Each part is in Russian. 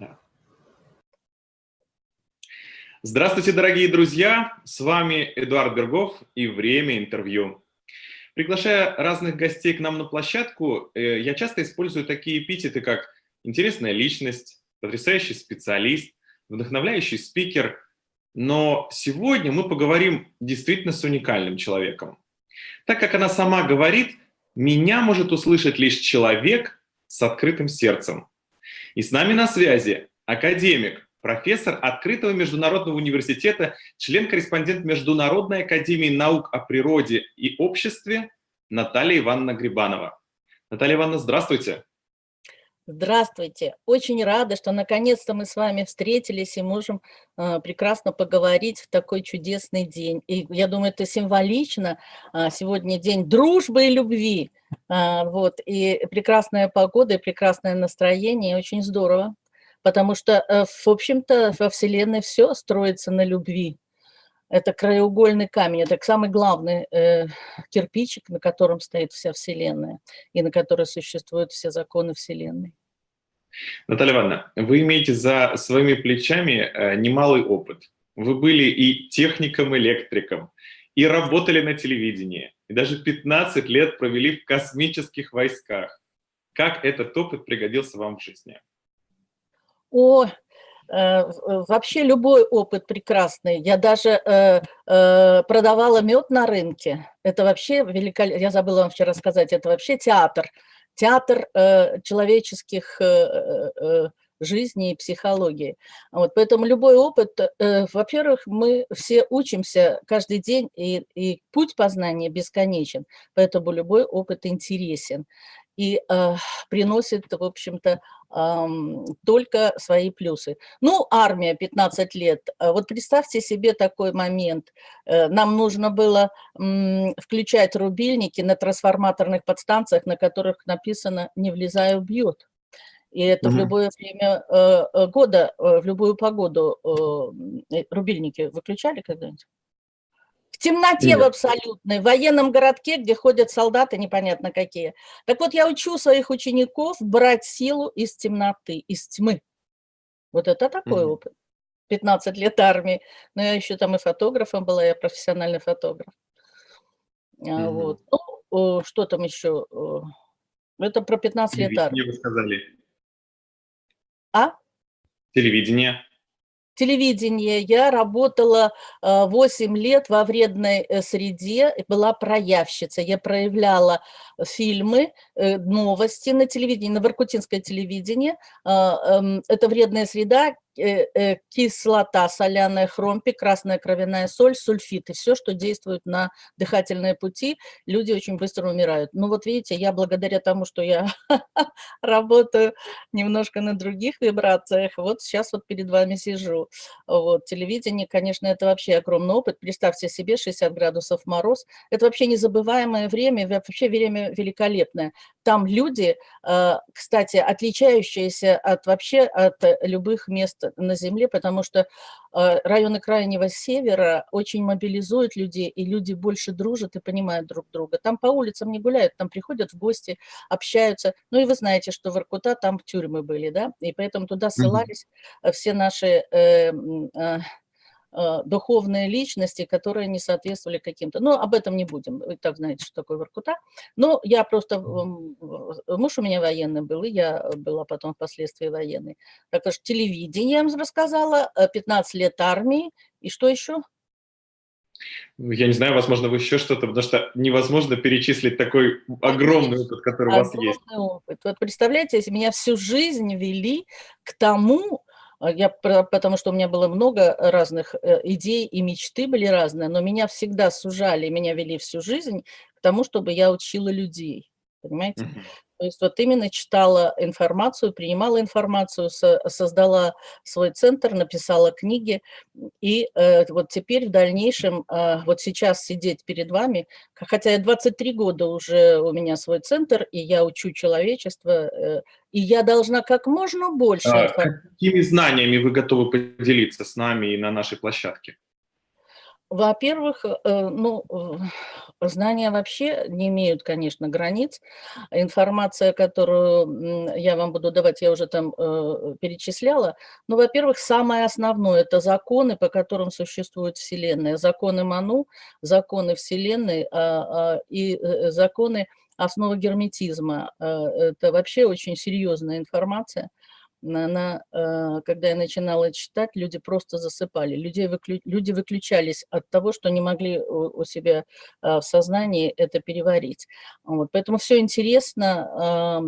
Да. Здравствуйте, дорогие друзья! С вами Эдуард Бергов и «Время интервью». Приглашая разных гостей к нам на площадку, э, я часто использую такие эпитеты, как «интересная личность», «потрясающий специалист», «вдохновляющий спикер», но сегодня мы поговорим действительно с уникальным человеком. Так как она сама говорит, меня может услышать лишь человек с открытым сердцем. И с нами на связи академик, профессор Открытого международного университета, член-корреспондент Международной академии наук о природе и обществе Наталья Ивановна Грибанова. Наталья Ивановна, здравствуйте. Здравствуйте. Очень рада, что наконец-то мы с вами встретились и можем э, прекрасно поговорить в такой чудесный день. И я думаю, это символично. Э, сегодня день дружбы и любви. Э, вот. И прекрасная погода, и прекрасное настроение. Очень здорово. Потому что, э, в общем-то, во Вселенной все строится на любви. Это краеугольный камень, это самый главный э, кирпичик, на котором стоит вся Вселенная и на которой существуют все законы Вселенной. Наталья Ивановна, вы имеете за своими плечами э, немалый опыт. Вы были и техником-электриком, и работали на телевидении, и даже 15 лет провели в космических войсках. Как этот опыт пригодился вам в жизни? О, Э, вообще любой опыт прекрасный. Я даже э, э, продавала мед на рынке. Это вообще великолепно. Я забыла вам вчера сказать, это вообще театр. Театр человеческих жизни и психологии. Вот, поэтому любой опыт, во-первых, мы все учимся каждый день, и, и путь познания бесконечен, поэтому любой опыт интересен и э, приносит, в общем-то, э, только свои плюсы. Ну, армия 15 лет. Э, вот представьте себе такой момент. Э, нам нужно было включать рубильники на трансформаторных подстанциях, на которых написано «не влезая, убьет». И это угу. в любое время э, э, года, в любую погоду рубильники выключали когда-нибудь? Темноте Нет. в абсолютной, в военном городке, где ходят солдаты непонятно какие. Так вот, я учу своих учеников брать силу из темноты, из тьмы. Вот это такой mm -hmm. опыт. 15 лет армии. Но я еще там и фотографом была, я профессиональный фотограф. Mm -hmm. Вот. Ну, что там еще? Это про 15 лет армии. вы сказали. А? Телевидение телевидение. Я работала 8 э, лет во вредной э, среде, была проявщица. Я проявляла фильмы, э, новости на телевидении, на Воркутинское телевидение. Эм, это вредная среда, Э, э, кислота, соляная хромпи, красная кровяная соль, сульфиты, все, что действует на дыхательные пути, люди очень быстро умирают. Ну вот видите, я благодаря тому, что я работаю немножко на других вибрациях, вот сейчас вот перед вами сижу. Вот, телевидение, конечно, это вообще огромный опыт. Представьте себе 60 градусов мороз. Это вообще незабываемое время, вообще время великолепное. Там люди, э, кстати, отличающиеся от вообще от любых мест на Земле, потому что э, районы Крайнего Севера очень мобилизуют людей, и люди больше дружат и понимают друг друга. Там по улицам не гуляют, там приходят в гости, общаются. Ну и вы знаете, что в Иркута там тюрьмы были, да, и поэтому туда ссылались все наши э, Э, духовные личности, которые не соответствовали каким-то. Но об этом не будем, вы так знаете, что такое Воркута. Но я просто, муж у меня военный был, и я была потом впоследствии военной. Так что телевидение, я вам рассказала, 15 э, лет армии, и что еще? Я не знаю, возможно, вы еще что-то, потому что невозможно перечислить такой огромный опыт, который огромный у вас есть. Опыт. Вот представляете, меня всю жизнь вели к тому, я, потому что у меня было много разных э, идей и мечты были разные, но меня всегда сужали, меня вели всю жизнь к тому, чтобы я учила людей, понимаете? Mm -hmm. То есть вот именно читала информацию, принимала информацию, создала свой центр, написала книги. И э, вот теперь в дальнейшем, э, вот сейчас сидеть перед вами, хотя я 23 года уже у меня свой центр, и я учу человечество, э, и я должна как можно больше... А, какими знаниями вы готовы поделиться с нами и на нашей площадке? Во-первых, э, ну, знания вообще не имеют, конечно, границ. Информация, которую я вам буду давать, я уже там э, перечисляла. Но, во-первых, самое основное – это законы, по которым существует Вселенная. Законы Ману, законы Вселенной а, а, и э, законы основы герметизма. Это вообще очень серьезная информация она, э, когда я начинала читать, люди просто засыпали. Люди, выклю, люди выключались от того, что не могли у себя э, в сознании это переварить. Вот, поэтому все интересно.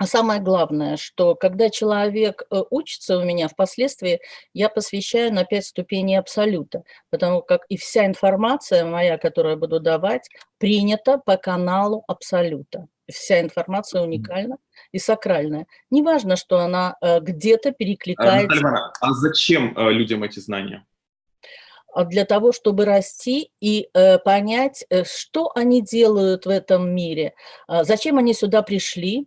А самое главное, что когда человек э, учится у меня, впоследствии я посвящаю на пять ступеней абсолюта, потому как и вся информация моя, которую я буду давать, принята по каналу абсолюта вся информация уникальна и сакральная. Неважно, что она э, где-то перекликается. Наталья а зачем э, людям эти знания? А для того, чтобы расти и э, понять, что они делают в этом мире, зачем они сюда пришли,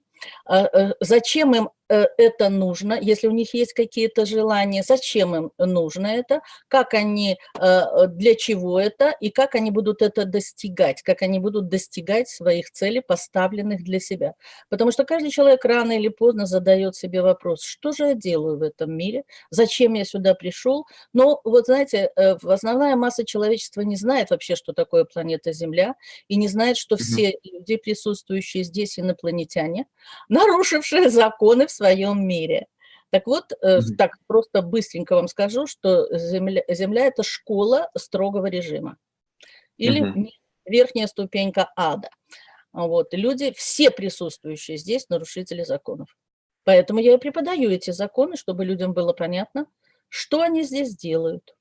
зачем им это нужно, если у них есть какие-то желания, зачем им нужно это, как они, э, для чего это и как они будут это достигать, как они будут достигать своих целей, поставленных для себя. Потому что каждый человек рано или поздно задает себе вопрос, что же я делаю в этом мире, зачем я сюда пришел. Но вот знаете, э, основная масса человечества не знает вообще, что такое планета Земля, и не знает, что все люди, присутствующие здесь, инопланетяне, нарушившие законы в своем мире. Так вот, -hmm. так просто быстренько вам скажу, что Земля, земля – это школа строгого режима. Или -hmm. верхняя ступенька ада. Вот. люди, все присутствующие здесь, нарушители законов. Поэтому я и преподаю эти законы, чтобы людям было понятно, что они здесь делают.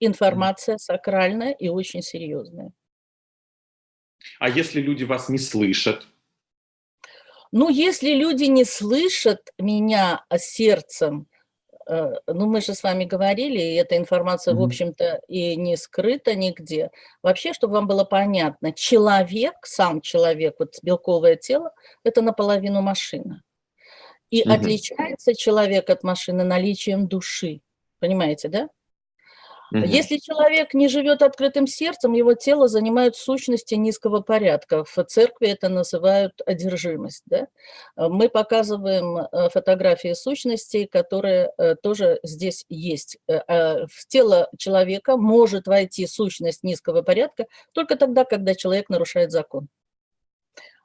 Информация сакральная и очень серьезная. А если люди вас не слышат? Ну, если люди не слышат меня сердцем, э, ну, мы же с вами говорили, и эта информация, mm -hmm. в общем-то, и не скрыта нигде. Вообще, чтобы вам было понятно, человек, сам человек, вот белковое тело, это наполовину машина. И mm -hmm. отличается человек от машины наличием души. Понимаете, да? Угу. Если человек не живет открытым сердцем, его тело занимает сущности низкого порядка. В церкви это называют одержимость. Да? Мы показываем э, фотографии сущностей, которые э, тоже здесь есть. Э, а в тело человека может войти сущность низкого порядка только тогда, когда человек нарушает закон.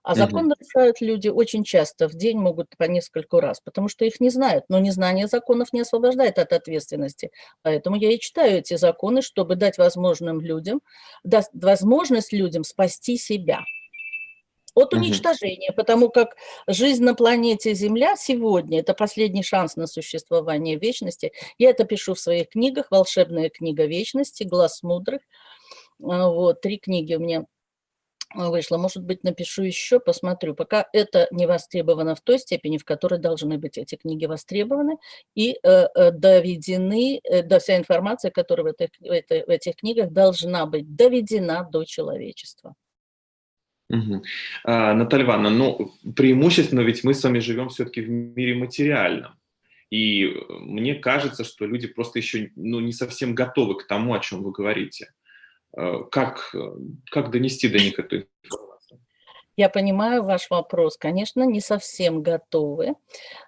А закон нарушают люди очень часто, в день могут по нескольку раз, потому что их не знают. Но незнание законов не освобождает от ответственности. Поэтому я и читаю эти законы, чтобы дать возможным людям, дать возможность людям спасти себя от уничтожения, потому как жизнь на планете Земля сегодня – это последний шанс на существование вечности. Я это пишу в своих книгах, «Волшебная книга вечности», «Глаз мудрых». А, вот, три книги у меня вышло. Может быть, напишу еще, посмотрю. Пока это не востребовано в той степени, в которой должны быть эти книги востребованы и э, э доведены, э, да, вся информация, которая в этих, в, в этих книгах должна быть доведена до человечества. Угу. А, Наталья Ивановна, ну, преимущественно ведь мы с вами живем все-таки в мире материальном. И мне кажется, что люди просто еще ну, не совсем готовы к тому, о чем вы говорите. Э, как, э, как донести до них эту? Я понимаю ваш вопрос. Конечно, не совсем готовы,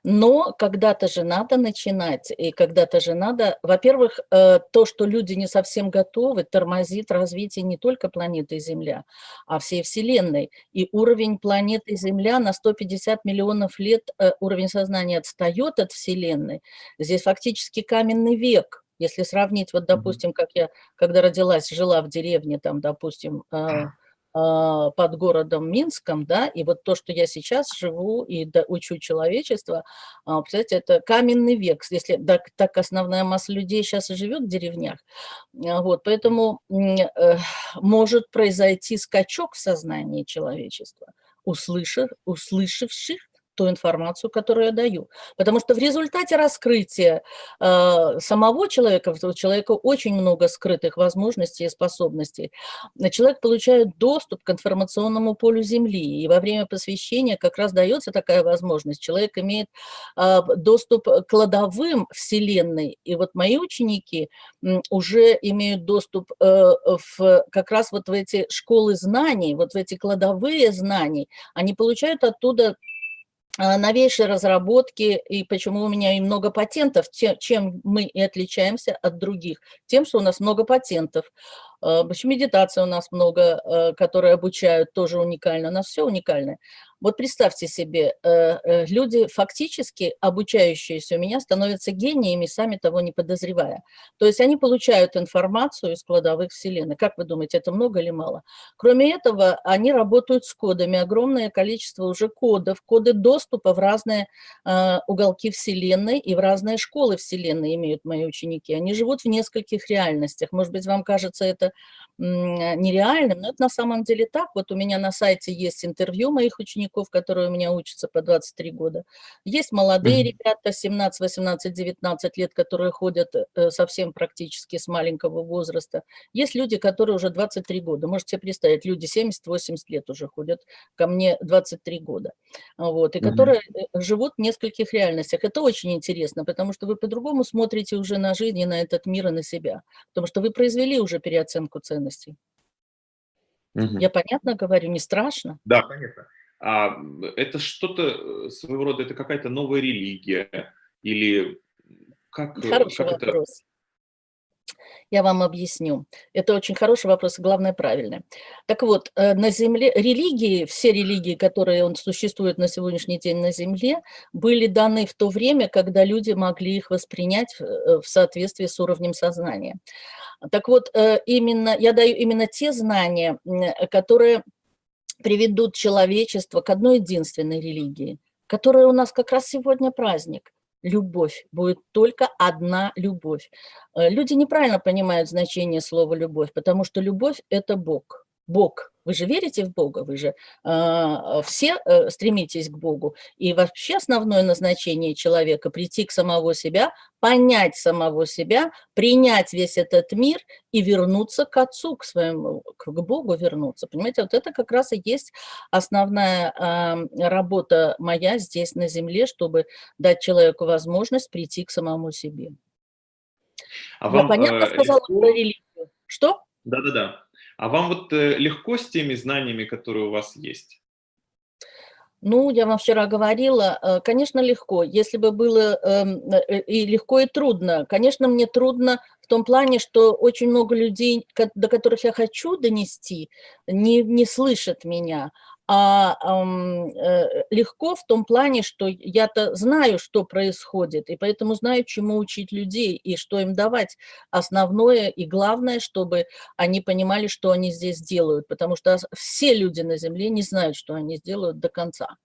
но когда-то же надо начинать, и когда-то же надо... Во-первых, э, то, что люди не совсем готовы, тормозит развитие не только планеты Земля, а всей Вселенной. И уровень планеты Земля на 150 миллионов лет, уровень сознания отстает от Вселенной. Здесь фактически каменный век – если сравнить, вот, допустим, как я, когда родилась, жила в деревне, там, допустим, а, а, под городом Минском, да, и вот то, что я сейчас живу и учу человечество, а, представляете, это каменный век, если так, так основная масса людей сейчас и живет в деревнях, вот, поэтому э, может произойти скачок в сознании человечества, услышав, услышавших ту информацию, которую я даю. Потому что в результате раскрытия э, самого человека, у человека очень много скрытых возможностей и способностей, человек получает доступ к информационному полю Земли. И во время посвящения как раз дается такая возможность. Человек имеет э, доступ к кладовым Вселенной. И вот мои ученики уже имеют доступ э, в, как раз вот в эти школы знаний, вот в эти кладовые знаний. Они получают оттуда новейшие разработки, и почему у меня и много патентов, чем мы и отличаемся от других, тем, что у нас много патентов. А, медитация у нас много, а, которые обучают, тоже уникально, у нас все уникальное. Вот представьте себе, э, э, люди фактически, обучающиеся у меня, становятся гениями, сами того не подозревая. То есть они получают информацию из кладовых вселенной. Как вы думаете, это много или мало? Кроме этого, они работают с кодами. Огромное количество уже кодов, коды доступа в разные э, уголки вселенной и в разные школы вселенной имеют мои ученики. Они живут в нескольких реальностях. Может быть, вам кажется это нереальным, но это на самом деле так. Вот у меня на сайте есть интервью моих учеников, которые у меня учатся по 23 года. Есть молодые mm -hmm. ребята, 17, 18, 19 лет, которые ходят э, совсем практически с маленького возраста. Есть люди, которые уже 23 года. Можете себе представить, люди 70-80 лет уже ходят ко мне 23 года. Вот, и mm -hmm. которые э, живут в нескольких реальностях. Это очень интересно, потому что вы по-другому смотрите уже на жизнь и на этот мир и на себя. Потому что вы произвели уже переоценку ценностей ценностей. Угу. Я понятно говорю, не страшно? Да, понятно. А это что-то э, своего рода, это какая-то новая религия или как, э, Хороший как вопрос. Это... Я вам объясню. Это очень хороший вопрос, главное, правильный. Так вот, э, на Земле религии, все религии, которые существуют на сегодняшний день на Земле, были даны в то время, когда люди могли их воспринять в соответствии с уровнем сознания. Так вот, именно, я даю именно те знания, которые приведут человечество к одной единственной религии, которая у нас как раз сегодня праздник. Любовь. Будет только одна любовь. Э, люди неправильно понимают значение слова «любовь», потому что любовь – это Бог. Бог. Вы же верите в Бога, вы же э, все э, стремитесь к Богу. И вообще основное назначение человека – прийти к самого себя, понять самого себя, принять весь этот мир и вернуться к Отцу, к своему, к Богу вернуться. Понимаете, вот это как раз и есть основная э, работа моя здесь на земле, чтобы дать человеку возможность прийти к самому себе. А вам, Я понятно э, сказала легко... про религию? Что? Да-да-да. А вам вот э, легко с теми знаниями, которые у вас есть? Ну, я вам вчера говорила, э, конечно, легко. Если бы было эм, э, и легко, и трудно. Конечно, мне трудно в том плане, что очень много людей, до которых я хочу донести, не, не слышат меня а э, легко в том плане, что я-то знаю, что происходит, и поэтому знаю, чему учить людей и что им давать основное и главное, чтобы они понимали, что они здесь делают, потому что все люди на Земле не знают, что они сделают до конца.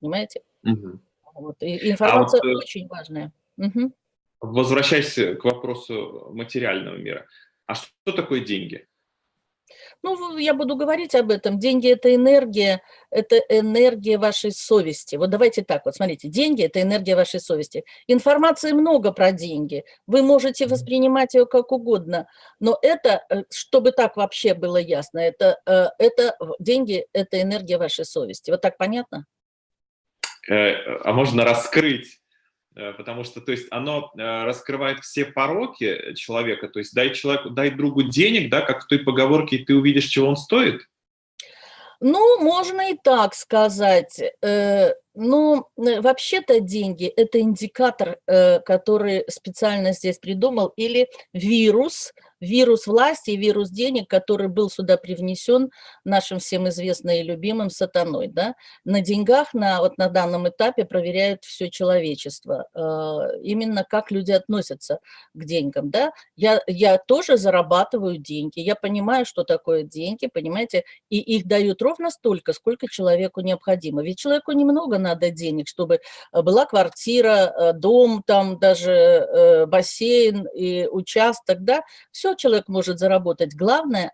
Понимаете? Угу. Вот. И информация а вот, э, очень важная. Угу. Возвращаясь к вопросу материального мира. А что такое деньги? Ну, я буду говорить об этом. Деньги – это энергия, это энергия вашей совести. Вот давайте так, вот смотрите, деньги – это энергия вашей совести. Информации много про деньги, вы можете воспринимать ее как угодно, но это, э, чтобы так вообще было ясно, это, э, это деньги – это энергия вашей совести. Вот так понятно? Э, а можно раскрыть потому что, то есть, оно э, раскрывает все пороки человека, то есть, дай человеку, дай другу денег, да, как в той поговорке, и ты увидишь, чего он стоит? Ну, можно и так сказать. Э, ну, вообще-то деньги – это индикатор, который специально здесь придумал, или вирус – вирус власти вирус денег, который был сюда привнесен нашим всем известным и любимым сатаной. Да? На деньгах на, вот на данном этапе проверяют все человечество. Э, именно как люди относятся к деньгам. Да? Я, я тоже зарабатываю деньги, я понимаю, что такое деньги, понимаете, и их дают ровно столько, сколько человеку необходимо. Ведь человеку немного надо денег, чтобы была квартира, дом, там даже бассейн и участок, да, все человек может заработать. Главное,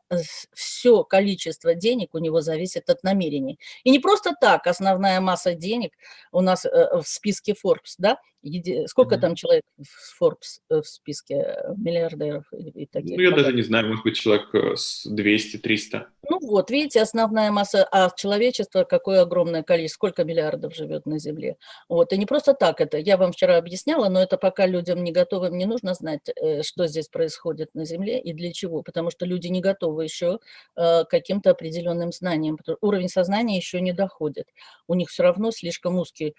все количество денег у него зависит от намерений. И не просто так, основная масса денег у нас в списке Forbes, да, Сколько mm -hmm. там человек в Forbes э, в списке э, миллиардеров и, и таких? Ну, я даже не знаю, может быть, человек э, с 200-300. Ну вот, видите, основная масса, а человечество какое огромное количество, сколько миллиардов живет на Земле. Вот, и не просто так это, я вам вчера объясняла, но это пока людям не готовым не нужно знать, что здесь происходит на Земле и для чего, потому что люди не готовы еще к каким-то определенным знаниям, уровень сознания еще не доходит. У них все равно слишком узкий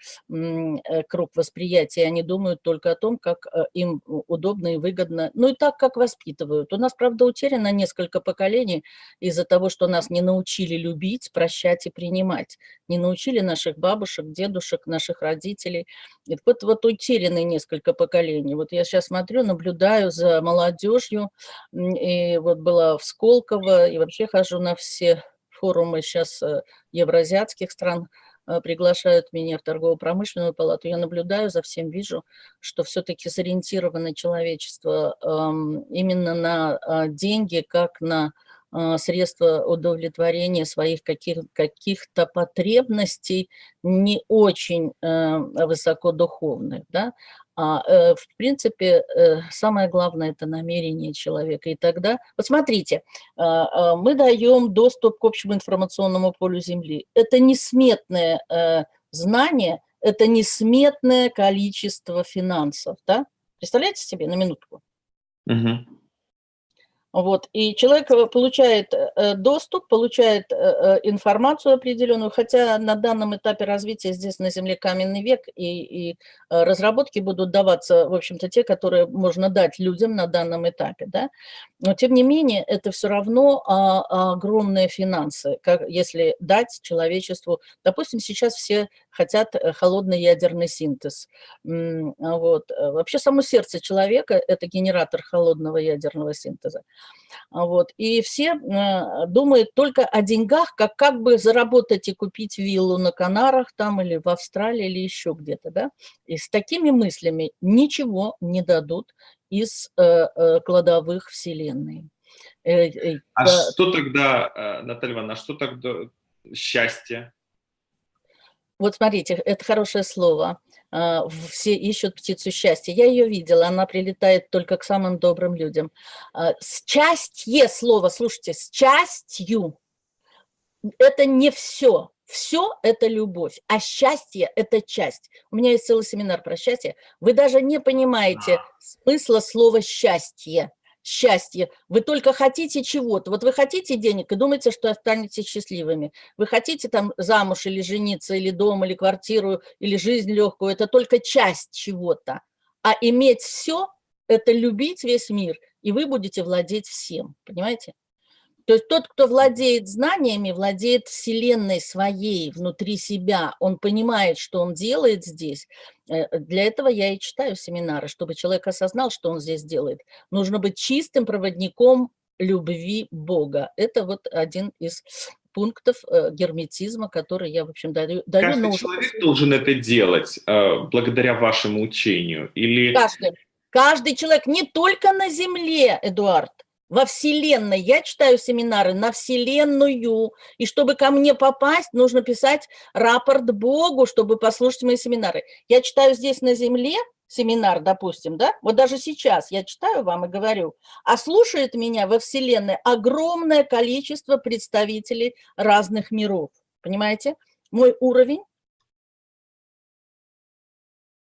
круг восприятия они думают только о том, как э, им удобно и выгодно, ну и так, как воспитывают. У нас, правда, утеряно несколько поколений из-за того, что нас не научили любить, прощать и принимать. Не научили наших бабушек, дедушек, наших родителей. И вот, вот утеряны несколько поколений. Вот я сейчас смотрю, наблюдаю за молодежью, и вот была в Сколково, и вообще хожу на все форумы сейчас э, евроазиатских стран, Э, приглашают меня в торгово-промышленную палату, я наблюдаю за всем, вижу, что все-таки сориентировано человечество именно на а, деньги, как на средства удовлетворения своих каких-то каких потребностей не очень э, высокодуховных, да, а, э, в принципе, э, самое главное – это намерение человека. И тогда, вот смотрите, а, а, мы даем доступ к общему информационному полю Земли. Это несметное знание, это несметное количество финансов. Да? Представляете себе на минутку? Угу. Вот, и человек э, получает э, доступ, получает э, информацию определенную, хотя на данном этапе развития здесь на Земле каменный век, и, и разработки будут даваться, в общем-то, те, которые можно дать людям на данном этапе, да. Но, тем не менее, это все равно а, огромные финансы, как, если дать человечеству, допустим, сейчас все хотят холодный ядерный синтез. Вот. Вообще само сердце человека – это генератор холодного ядерного синтеза. А вот. И все э, думают только о деньгах, как, как бы заработать и купить виллу на Канарах там или в Австралии или еще где-то. Да? И с такими мыслями ничего не дадут из э, э, кладовых Вселенной. Э, э, а э, что тогда, э, Наталья Ивановна, а что тогда счастье? Вот смотрите, это хорошее слово. А, все ищут птицу счастья. Я ее видела, она прилетает только к самым добрым людям. А, счастье слово, слушайте, с частью, это не все. Все – это любовь, а счастье – это часть. У меня есть целый семинар про счастье. Вы даже не понимаете смысла слова «счастье» счастье. Вы только хотите чего-то. Вот вы хотите денег и думаете, что останетесь счастливыми. Вы хотите там замуж или жениться, или дом, или квартиру, или жизнь легкую. Это только часть чего-то. А иметь все – это любить весь мир, и вы будете владеть всем. Понимаете? То есть тот, кто владеет знаниями, владеет вселенной своей внутри себя, он понимает, что он делает здесь. Э, для этого я и читаю семинары, чтобы человек осознал, что он здесь делает. Нужно быть чистым проводником любви Бога. Это вот один из пунктов э, герметизма, который я, в общем, даю. даю Каждый но человек должен это делать э, благодаря вашему учению? Или... Каждый. Каждый человек, не только на Земле, Эдуард во Вселенной. Я читаю семинары на Вселенную, и чтобы ко мне попасть, нужно писать рапорт Богу, чтобы послушать мои семинары. Я читаю здесь на Земле семинар, допустим, да, вот даже сейчас я читаю вам и говорю, а слушает меня во Вселенной огромное количество представителей разных миров, понимаете? Мой уровень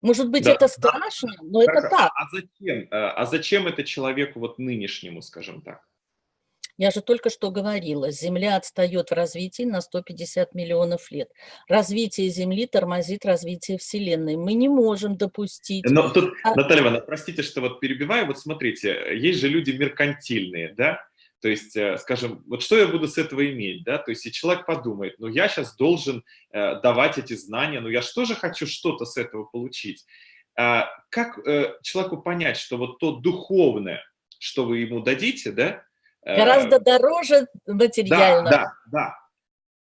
может быть, да, это страшно, да. но так, это так. А зачем, э, а зачем это человеку вот нынешнему, скажем так? Я же только что говорила, Земля отстает в развитии на 150 миллионов лет. Развитие Земли тормозит развитие Вселенной. Мы не можем допустить... Но тут, а... Наталья Ивановна, простите, что вот перебиваю. Вот смотрите, есть же люди меркантильные, да? То есть, э, скажем, вот что я буду с этого иметь, да? То есть, и человек подумает, ну я сейчас должен э, давать эти знания, ну я же тоже хочу что-то с этого получить. А как э, человеку понять, что вот то духовное, что вы ему дадите, да? Гораздо дороже материального. Да, да, да.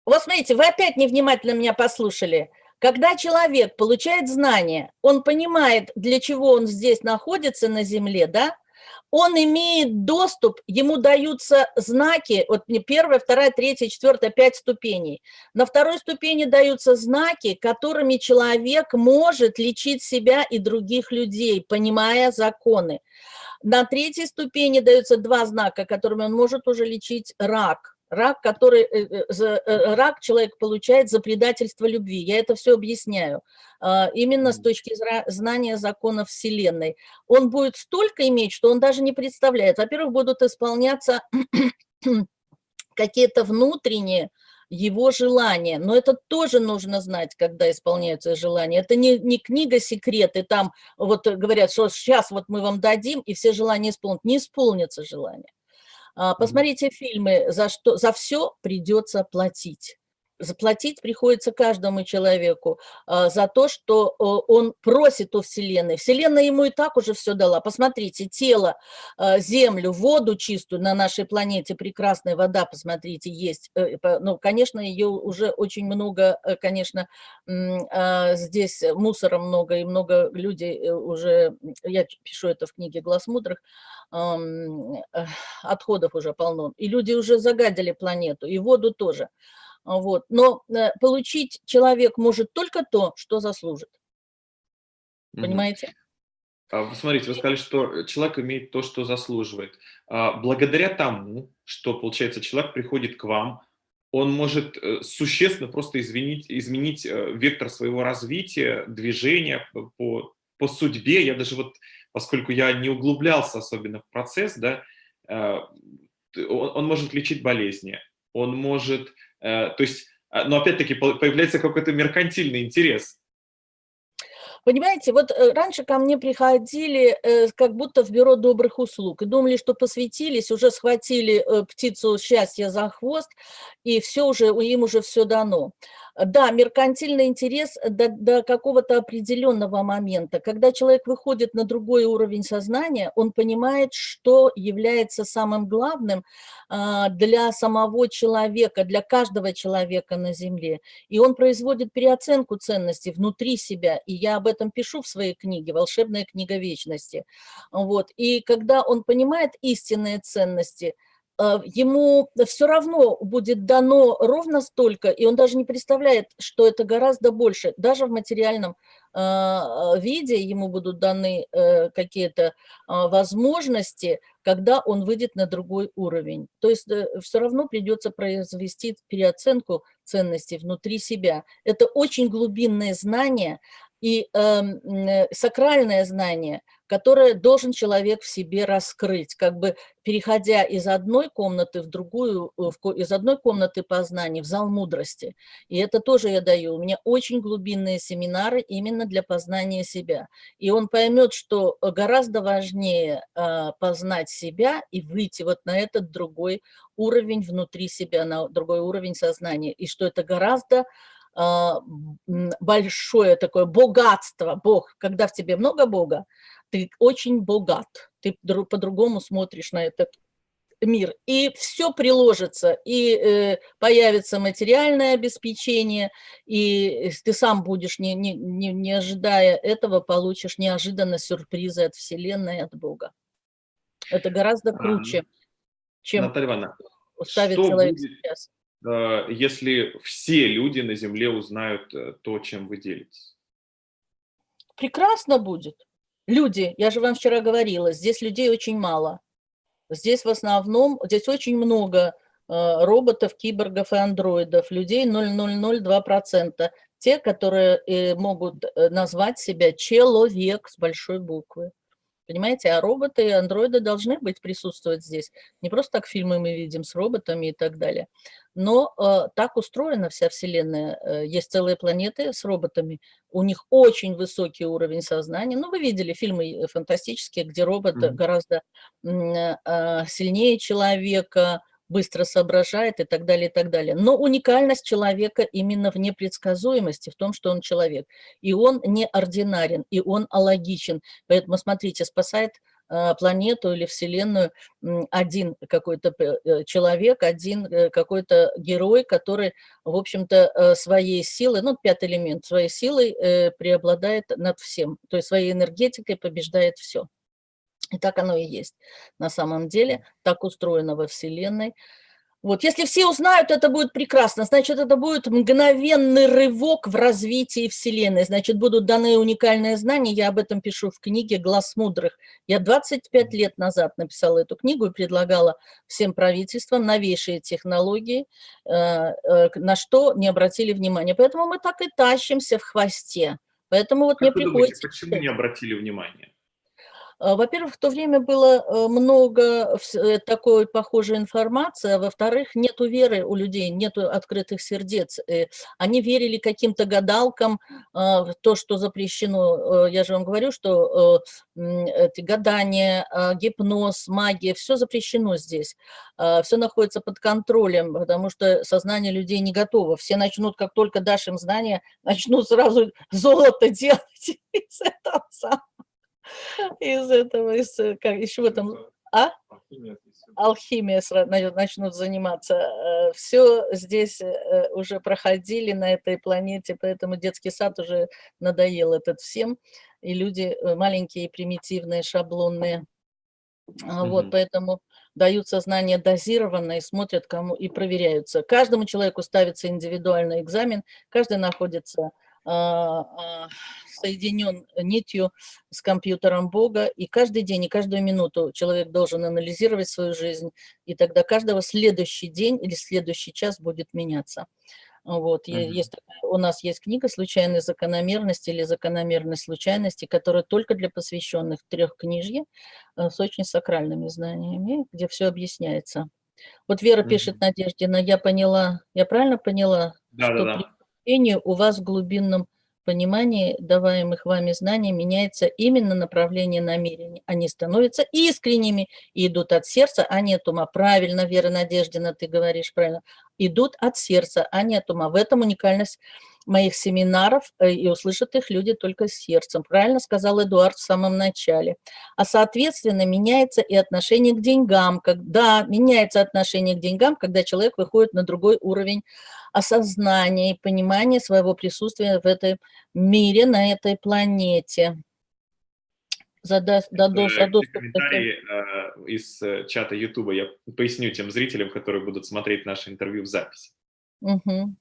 Вот смотрите, вы опять невнимательно меня послушали. Когда человек получает знания, он понимает, для чего он здесь находится на Земле, да, он имеет доступ, ему даются знаки, вот не первая, вторая, третья, четвертая, пять ступеней. На второй ступени даются знаки, которыми человек может лечить себя и других людей, понимая законы. На третьей ступени даются два знака, которыми он может уже лечить рак, рак, который, э, э, э, рак человек получает за предательство любви. Я это все объясняю. А, именно с точки знания законов Вселенной. Он будет столько иметь, что он даже не представляет. Во-первых, будут исполняться какие-то внутренние его желания. Но это тоже нужно знать, когда исполняются желания. Это не, не книга секреты, там вот говорят, что сейчас вот мы вам дадим, и все желания исполнят. Не исполнятся желания. А, посмотрите фильмы, за, что, за все придется платить. Заплатить приходится каждому человеку а, за то, что он просит у Вселенной. Вселенная ему и так уже все дала. Посмотрите, тело, а, землю, воду чистую на нашей планете, прекрасная вода, посмотрите, есть. Э, ну, конечно, ее уже очень много, э, конечно, а, здесь мусора много, и много людей э, уже, я пишу это в книге «Глаз мудрых», отходов уже полно. И люди уже загадили планету, и воду тоже. Вот. Но э, получить человек может только то, что заслужит. Понимаете? А, смотрите, вы сказали, что человек имеет то, что заслуживает. А, благодаря тому, что, получается, человек приходит к вам, он может э, существенно просто изменить, изменить э, вектор своего развития, движения по, по судьбе. Я даже вот, поскольку я не углублялся особенно в процесс, да, он, он может лечить болезни, он может то есть, а, но опять-таки появляется какой-то меркантильный интерес. Понимаете, вот э, раньше ко мне приходили э, как будто в бюро добрых услуг и думали, что посвятились, уже схватили птицу счастья за хвост, и все уже, им уже все дано. Да, меркантильный интерес до, до какого-то определенного момента. Когда человек выходит на другой уровень сознания, он понимает, что является самым главным а, для самого человека, для каждого человека на Земле. И он производит переоценку ценностей внутри себя. И я об этом пишу в своей книге «Волшебная книга вечности». Вот. И когда он понимает истинные ценности – ему все равно будет дано ровно столько, и он даже не представляет, что это гораздо больше. Даже в материальном э, виде ему будут даны э, какие-то возможности, когда он выйдет на другой уровень. То есть все равно придется произвести переоценку ценностей внутри себя. Это очень глубинное знание, и эм, э, сакральное знание, которое должен человек в себе раскрыть, как бы переходя из одной комнаты в другую, э, из одной комнаты познания в зал мудрости. И это тоже я даю. У меня очень глубинные семинары именно для познания себя. И он поймет, что гораздо важнее э, познать себя и выйти вот на этот другой уровень внутри себя, на другой уровень сознания. И что это гораздо а, большое такое богатство, Бог, когда в тебе много Бога, ты очень богат, ты по-другому смотришь на этот мир, и все приложится, и э, появится материальное обеспечение, и ты сам будешь, не, не, не, не ожидая этого, получишь неожиданно сюрпризы от Вселенной, от Бога. Это гораздо круче, чем Наталья Ивановна, ставить человек будет... сейчас. Э, если все люди на Земле узнают э, то, чем вы делитесь? Прекрасно будет. Люди, я же вам вчера говорила, здесь людей очень мало. Здесь в основном, здесь очень много э, роботов, киборгов и андроидов, людей 0,002%. Те, которые могут назвать себя человек с большой буквы. Понимаете, а роботы и андроиды должны быть присутствовать здесь. Не просто так фильмы мы видим с роботами и так далее. Но э, так устроена вся Вселенная. Э, есть целые планеты с роботами. У них очень высокий уровень сознания. Ну, вы видели фильмы э, фантастические, где робот mm -hmm. гораздо э, сильнее человека, быстро соображает и так далее, и так далее. Но уникальность человека именно в непредсказуемости, в том, что он человек. И он не ординарен, и он алогичен. Поэтому, смотрите, спасает э, планету или Вселенную один какой-то э, человек, один какой-то герой, который, в общем-то, своей силой, ну, пятый элемент, своей силой преобладает над всем, то есть своей энергетикой побеждает все. И так оно и есть. На самом деле так устроено во Вселенной. Вот, если все узнают, это будет прекрасно. Значит, это будет мгновенный рывок в развитии Вселенной. Значит, будут даны уникальные знания. Я об этом пишу в книге «Глаз мудрых». Я 25 лет назад написала эту книгу и предлагала всем правительствам новейшие технологии, э, э, на что не обратили внимания. Поэтому мы так и тащимся в хвосте. Поэтому вот как мне приходится... Думаете, почему не обратили внимания? А, во-первых, в то время было э, много э, такой похожей информации, а во-вторых, нету веры у людей, нету открытых сердец. Э, они верили каким-то гадалкам а, то, что запрещено. Я же вам говорю, что эти гадания, а, гипноз, магия, все запрещено здесь. Все находится под контролем, потому что сознание людей не готово. Все начнут, как только дашь им знания, начнут сразу золото делать из этого самого из этого, из, э, как, еще там, а? Алхимия начнут заниматься. Э, Все здесь э, уже проходили на этой планете, поэтому детский сад уже надоел этот всем. И люди маленькие, примитивные, шаблонные. Mm -hmm. Вот, поэтому дают сознание дозированно и смотрят кому и проверяются. Каждому человеку ставится индивидуальный экзамен, каждый находится а, а, соединен нитью с компьютером Бога, и каждый день, и каждую минуту человек должен анализировать свою жизнь, и тогда каждого следующий день или следующий час будет меняться. Вот, mm -hmm. есть, у нас есть книга «Случайные закономерности» или «Закономерность случайности», которая только для посвященных трехкнижье э, с очень сакральными знаниями, где все объясняется. Вот Вера mm -hmm. пишет Надеждина, я поняла, я правильно поняла? Да, да, да степени у вас в глубинном понимании даваемых вами знаний меняется именно направление намерений. Они становятся искренними и идут от сердца, а не от ума. Правильно, Вера Надеждина, ты говоришь правильно. Идут от сердца, а не от ума. В этом уникальность моих семинаров, э, и услышат их люди только сердцем. Правильно сказал Эдуард в самом начале. А соответственно меняется и отношение к деньгам. Когда меняется отношение к деньгам, когда человек выходит на другой уровень осознания и понимания своего присутствия в этом мире, на этой планете. Задаст, дадут, дадут, комментарии э, из э, чата Ютуба я поясню тем зрителям, которые будут смотреть наше интервью в записи. Угу.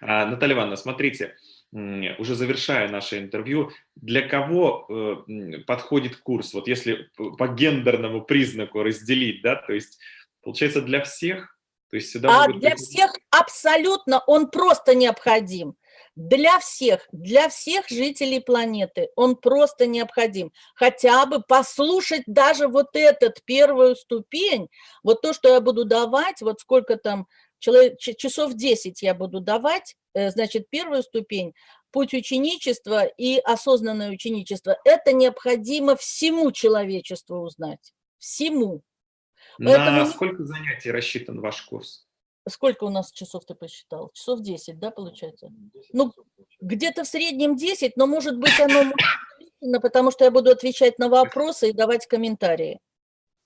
А, Наталья Ивановна, смотрите, уже завершая наше интервью, для кого э, подходит курс? Вот если по гендерному признаку разделить, да, то есть получается для всех? То есть сюда а могут... для всех абсолютно он просто необходим. Для всех, для всех жителей планеты он просто необходим. Хотя бы послушать даже вот этот первую ступень, вот то, что я буду давать, вот сколько там человек, часов 10 я буду давать, э, значит, первую ступень, путь ученичества и осознанное ученичество, это необходимо всему человечеству узнать, всему. Поэтому... На сколько занятий рассчитан ваш курс? Сколько у нас часов ты посчитал? Часов 10, да, получается? Ну, где-то в среднем 10, но может быть оно потому что я буду отвечать на вопросы и давать комментарии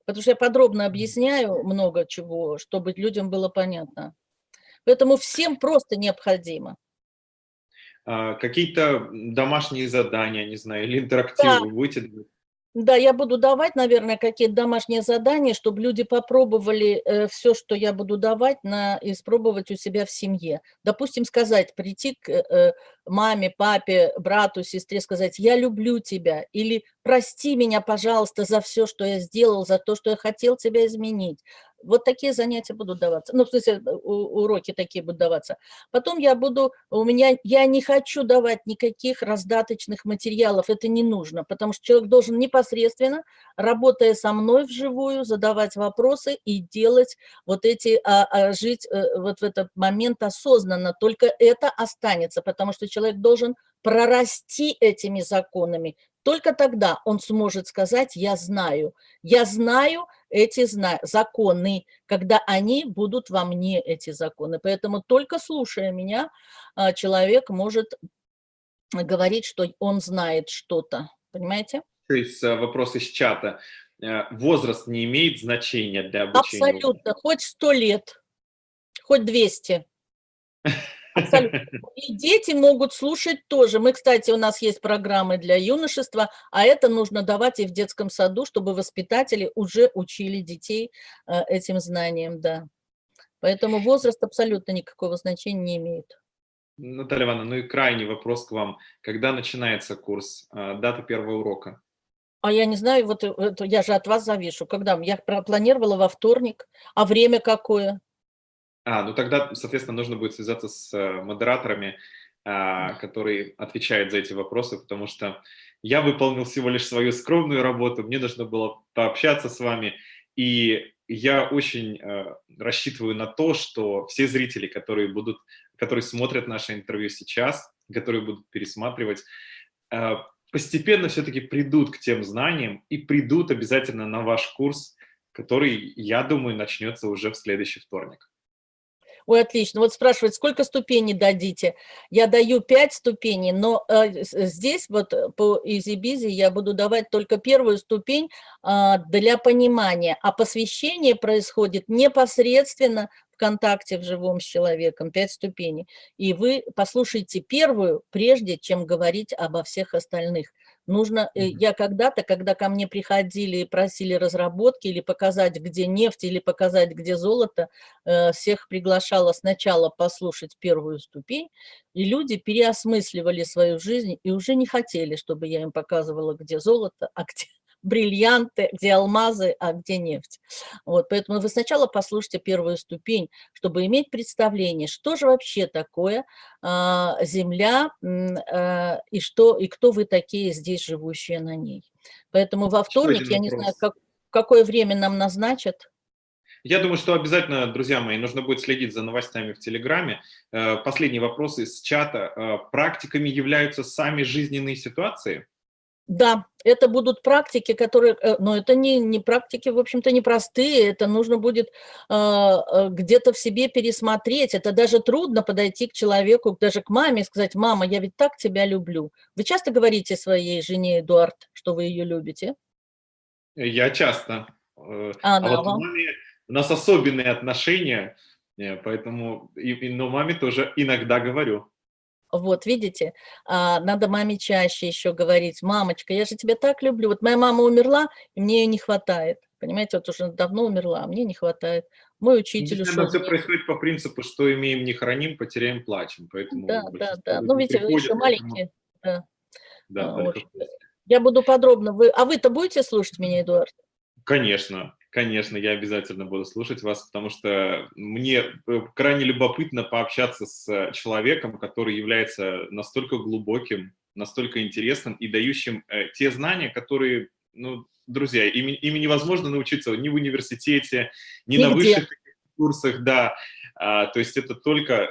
потому что я подробно объясняю много чего, чтобы людям было понятно. Поэтому всем просто необходимо. А, Какие-то домашние задания, не знаю, или интерактивы да. будете да, я буду давать, наверное, какие-то домашние задания, чтобы люди попробовали э, все, что я буду давать, на, испробовать у себя в семье. Допустим, сказать, прийти к э, маме, папе, брату, сестре, сказать, я люблю тебя, или прости меня, пожалуйста, за все, что я сделал, за то, что я хотел тебя изменить. Вот такие занятия будут даваться. Ну, в смысле, уроки такие будут даваться. Потом я буду, у меня, я не хочу давать никаких раздаточных материалов, это не нужно, потому что человек должен непосредственно, работая со мной вживую, задавать вопросы и делать вот эти, а, а, жить а, вот в этот момент осознанно. Только это останется, потому что человек должен прорасти этими законами, только тогда он сможет сказать «я знаю». Я знаю эти зна законы, когда они будут во мне, эти законы. Поэтому только слушая меня, а, человек может говорить, что он знает что-то. Понимаете? есть вопрос из чата. Возраст не имеет значения для обучения? Абсолютно, хоть сто лет, хоть 200. Абсолютно. И дети могут слушать тоже. Мы, кстати, у нас есть программы для юношества, а это нужно давать и в детском саду, чтобы воспитатели уже учили детей э, этим знаниям, да. Поэтому возраст абсолютно никакого значения не имеет. Наталья Ивановна, ну и крайний вопрос к вам. Когда начинается курс, э, дата первого урока? А я не знаю, вот это, я же от вас завишу. Когда? Я планировала во вторник. А время какое? А, ну тогда, соответственно, нужно будет связаться с э, модераторами, а, которые отвечают за эти вопросы, потому что я выполнил всего лишь свою скромную работу, мне нужно было пообщаться с вами, и я очень э, рассчитываю на то, что все зрители, которые будут, которые смотрят наше интервью сейчас, которые будут пересматривать, э, постепенно все-таки придут к тем знаниям и придут обязательно на ваш курс, который, я думаю, начнется уже в следующий вторник. Ой, отлично. Вот спрашивают, сколько ступеней дадите? Я даю 5 ступеней, но э, здесь вот э, по EasyBizy я буду давать только первую ступень э, для понимания, а посвящение происходит непосредственно в контакте в живом с человеком, 5 ступеней. И вы послушайте первую, прежде чем говорить обо всех остальных. Нужно, э, я когда-то, когда ко мне приходили и просили разработки или показать, где нефть, или показать, где золото, э, всех приглашала сначала послушать первую ступень, и люди переосмысливали свою жизнь и уже не хотели, чтобы я им показывала, где золото, а где, бриллианты, где алмазы, а где нефть. Вот, поэтому вы сначала послушайте первую ступень, чтобы иметь представление, что же вообще такое а, Земля а, и, что, и кто вы такие здесь, живущие на ней. Поэтому во вторник, я не знаю, как, какое время нам назначат. Я думаю, что обязательно, друзья мои, нужно будет следить за новостями в Телеграме. Э, последний вопрос из чата. Э, практиками являются сами жизненные ситуации? Да, это будут практики, которые, э, но это не, не практики, в общем-то, непростые, это нужно будет э, э, где-то в себе пересмотреть, это даже трудно подойти к человеку, даже к маме и сказать, мама, я ведь так тебя люблю. Вы часто говорите своей жене, Эдуард, что вы ее любите? Я часто. Э, а, а да, вот вам? маме у нас особенные отношения, поэтому, и, но маме тоже иногда говорю. Вот, видите, а, надо маме чаще еще говорить, мамочка, я же тебя так люблю. Вот моя мама умерла, и мне ее не хватает. Понимаете, вот уже давно умерла, а мне не хватает. Мой учитель ушел. все происходит по принципу, что имеем не храним, потеряем плачем. Поэтому да, да, да. Ну, видите, вы еще маленькие. Да. Да, а, Я буду подробно. Вы... А вы-то будете слушать меня, Эдуард? Конечно. Конечно, я обязательно буду слушать вас, потому что мне э, крайне любопытно пообщаться с человеком, который является настолько глубоким, настолько интересным и дающим э, те знания, которые, ну, друзья, ими, ими невозможно научиться ни в университете, ни Нигде. на высших курсах, да. А, то есть это только э,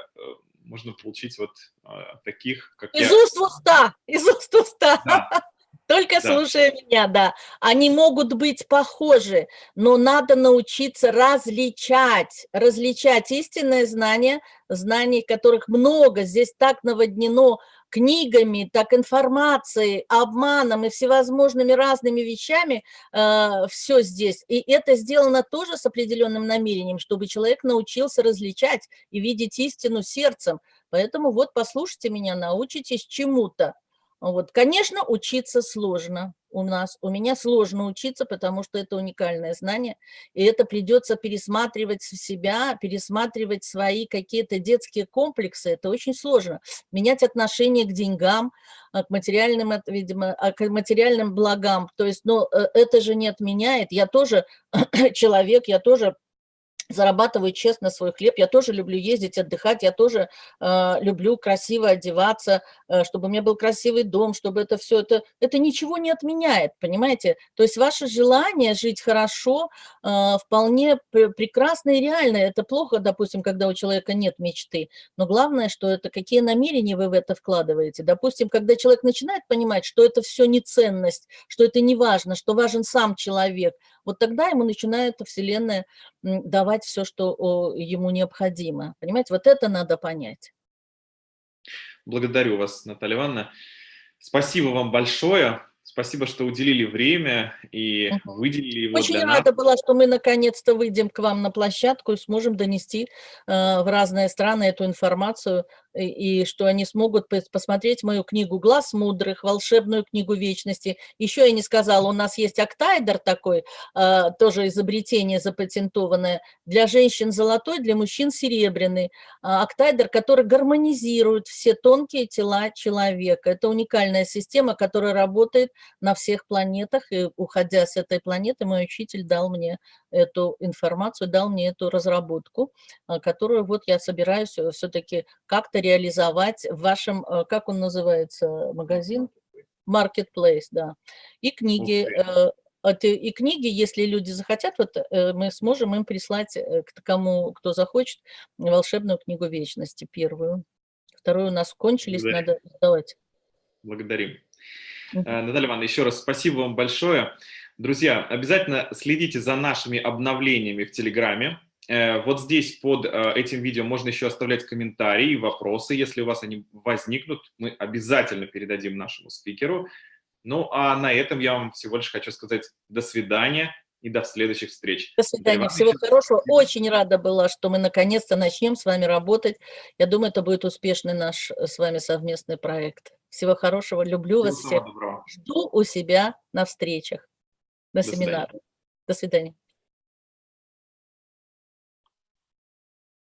можно получить вот а, таких, как из я. уст в уста, из уст в уста. Да. Только да. слушая меня, да. Они могут быть похожи, но надо научиться различать, различать истинное знание, знаний, которых много, здесь так наводнено книгами, так информацией, обманом и всевозможными разными вещами э, все здесь. И это сделано тоже с определенным намерением, чтобы человек научился различать и видеть истину сердцем. Поэтому вот послушайте меня, научитесь чему-то. Вот, конечно, учиться сложно у нас. У меня сложно учиться, потому что это уникальное знание, и это придется пересматривать себя, пересматривать свои какие-то детские комплексы. Это очень сложно. Менять отношение к деньгам, а, к материальным, видимо, а, к материальным благам. То есть, но э, это же не отменяет. Я тоже человек, я тоже зарабатываю честно свой хлеб, я тоже люблю ездить, отдыхать, я тоже э, люблю красиво одеваться, э, чтобы у меня был красивый дом, чтобы это все, это, это ничего не отменяет, понимаете? То есть ваше желание жить хорошо э, вполне прекрасно и реально. Это плохо, допустим, когда у человека нет мечты, но главное, что это какие намерения вы в это вкладываете. Допустим, когда человек начинает понимать, что это все не ценность, что это не важно, что важен сам человек, вот тогда ему начинает Вселенная давать все, что ему необходимо. Понимаете, вот это надо понять. Благодарю вас, Наталья Ивановна. Спасибо вам большое. Спасибо, что уделили время и выделили его Очень для нас. рада была, что мы наконец-то выйдем к вам на площадку и сможем донести э, в разные страны эту информацию, и, что они смогут пос- посмотреть мою книгу «Глаз мудрых», волшебную книгу вечности. Еще я не сказала, у нас есть октайдер такой, э, тоже изобретение запатентованное, для женщин золотой, для мужчин серебряный. А, Октайдер, который гармонизирует все тонкие тела человека. Это уникальная система, которая работает на всех планетах, и уходя с этой планеты, мой учитель дал мне эту информацию, дал мне эту разработку, а, которую вот я собираюсь все-таки как-то реализовать в вашем, э, как он называется, магазин? Marketplace, да. И книги, э, и книги, если люди захотят, вот э, мы сможем им прислать э, к кому, кто захочет, волшебную книгу вечности первую. Вторую у нас кончились, Благодарю. надо сдавать. Благодарим. Мгм. Э, Наталья Ивановна, еще раз спасибо вам большое. Друзья, обязательно следите за нашими обновлениями в Телеграме. Э, Вот здесь под э, этим видео можно еще оставлять комментарии и вопросы. Если у вас они возникнут, мы обязательно передадим нашему спикеру. Ну, а на этом я вам всего лишь хочу сказать до свидания и до следующих встреч. До свидания, всего еще хорошего. Очень рада была, что мы наконец-то начнем с вами работать. Я думаю, это будет успешный наш э, с вами совместный проект. Всего хорошего, люблю вас Всего самого всех. доброго. Жду у себя на встречах, на До свидания. семинарах. До свидания.